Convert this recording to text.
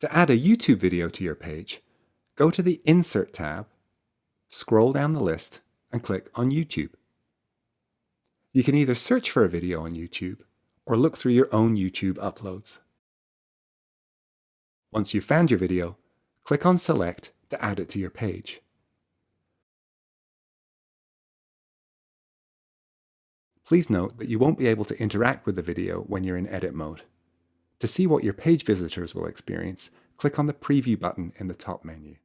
To add a YouTube video to your page, go to the Insert tab, scroll down the list and click on YouTube. You can either search for a video on YouTube or look through your own YouTube uploads. Once you've found your video, click on Select to add it to your page. Please note that you won't be able to interact with the video when you're in edit mode. To see what your page visitors will experience, click on the Preview button in the top menu.